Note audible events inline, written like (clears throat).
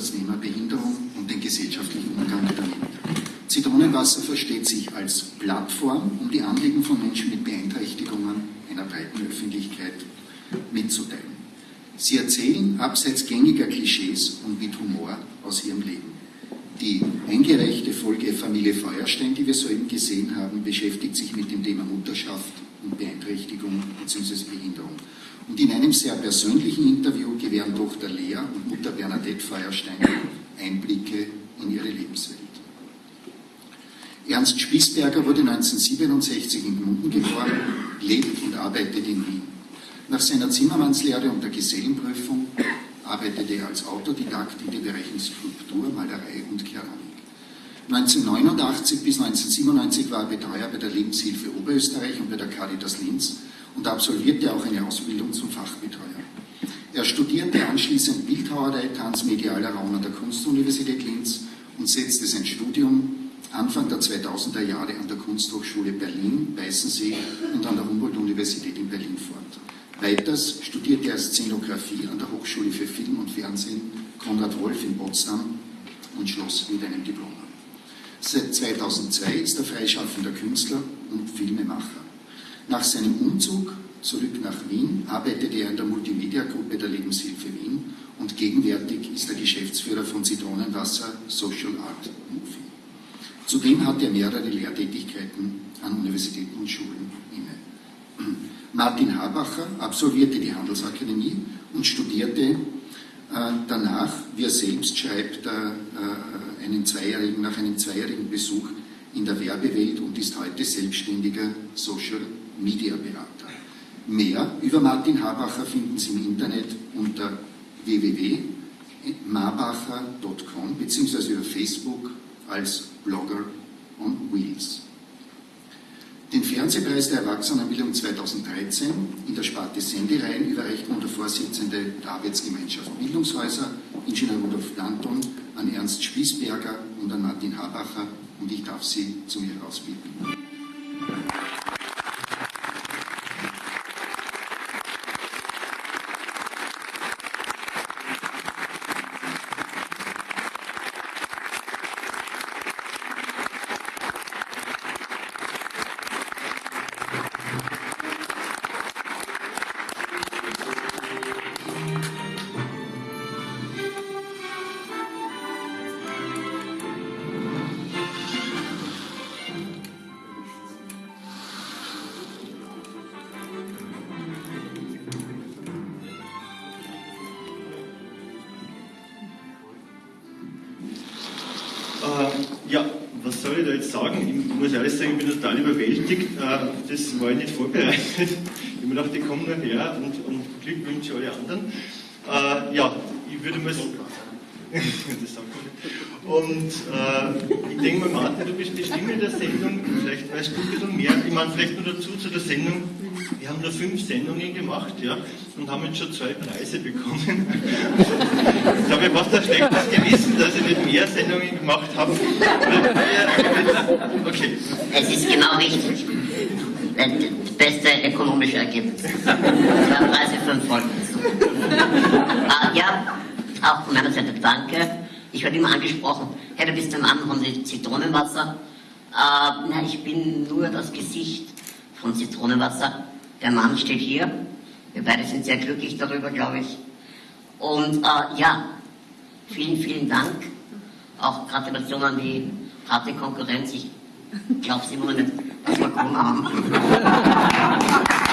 das Thema Behinderung und den gesellschaftlichen Umgang damit. Zitronenwasser versteht sich als Plattform, um die Anliegen von Menschen mit Beeinträchtigungen einer breiten Öffentlichkeit mitzuteilen. Sie erzählen abseits gängiger Klischees und mit Humor aus ihrem Leben. Die eingereichte Folge Familie Feuerstein, die wir soeben gesehen haben, beschäftigt sich mit dem Thema Mutterschaft Beeinträchtigung bzw. Behinderung. Und in einem sehr persönlichen Interview gewähren Tochter Lea und Mutter Bernadette Feuerstein Einblicke in ihre Lebenswelt. Ernst Spießberger wurde 1967 in Gmunden geboren, lebt und arbeitet in Wien. Nach seiner Zimmermannslehre und der Gesellenprüfung arbeitete er als Autodidakt in den Bereichen Skulptur, Malerei und Keramik. 1989 bis 1997 war er Betreuer bei der Lebenshilfe Oberösterreich und bei der Caritas Linz und absolvierte auch eine Ausbildung zum Fachbetreuer. Er studierte anschließend Bildhauerei, Transmedialer Raum an der Kunstuniversität Linz und setzte sein Studium Anfang der 2000er Jahre an der Kunsthochschule Berlin, Weißensee und an der Humboldt-Universität in Berlin fort. Weiters studierte er Szenografie an der Hochschule für Film und Fernsehen Konrad Wolf in Potsdam und schloss mit einem Diplom. Seit 2002 ist er freischaffender Künstler und Filmemacher. Nach seinem Umzug zurück nach Wien arbeitete er in der Multimedia-Gruppe der Lebenshilfe Wien und gegenwärtig ist er Geschäftsführer von Zitronenwasser Social Art Movie. Zudem hat er mehrere Lehrtätigkeiten an Universitäten und Schulen inne. (clears throat) Martin Habacher absolvierte die Handelsakademie und studierte danach, wie er selbst schreibt, äh, äh, einen zweijährigen, nach einem zweijährigen Besuch in der Werbewelt und ist heute selbstständiger Social Media Berater. Mehr über Martin Habacher finden Sie im Internet unter www.marbacher.com bzw. über Facebook als Blogger on Wheels. Den Fernsehpreis der Erwachsenenbildung 2013 in der Sparte Sendereien überreicht nun der Vorsitzende der Arbeitsgemeinschaft Bildungshäuser, Ingenieur Rudolf Planton, an Ernst Spießberger und an Martin Habacher. Und ich darf Sie zu mir herausbitten. muss ehrlich sagen, ich bin total überwältigt. Äh, das war ich nicht vorbereitet. Ich mir gedacht, ich komme nur her und, und Glückwünsche alle anderen. Äh, ja, ich würde mal. (laughs) und äh, ich denke mal, Martin, du bist die Stimme der Sendung. Vielleicht weißt du ein bisschen mehr. Ich meine, vielleicht nur dazu zu der Sendung. Wir haben nur fünf Sendungen gemacht ja, und haben jetzt schon zwei Preise bekommen. ich habe fast ein schlechtes Gewissen, dass ich nicht mehr Sendungen gemacht habe. Okay. Es ist genau richtig. Das beste ökonomische Ergebnis. Zwei Preise, fünf Folgen. uh, ja, auch von meiner Seite danke. Ich werde immer angesprochen, hey, du bist der Mann von Zitronenwasser. Uh, na, ich bin nur das Gesicht von Zitronenwasser. Der Mann steht hier. Wir beide sind sehr glücklich darüber, glaube ich. Und äh, ja, vielen, vielen Dank. Auch Gratulation an die harte Konkurrenz. Ich glaube immer noch nicht, dass wir gewonnen haben. (laughs)